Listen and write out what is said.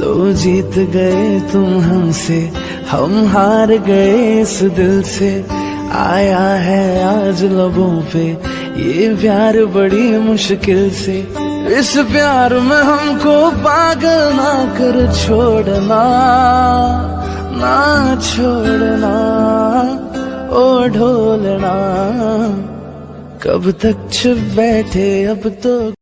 लो, जीत गए तुम हमसे, हम हार गए इस दिल से। आया है आज लबों पे, ये प्यार बड़ी मुश्किल से। इस प्यार में हमको पागल ना कर छोड़ना, ना छोड़ना, ओ ढोलना। कब तक छुप बैठे अब तो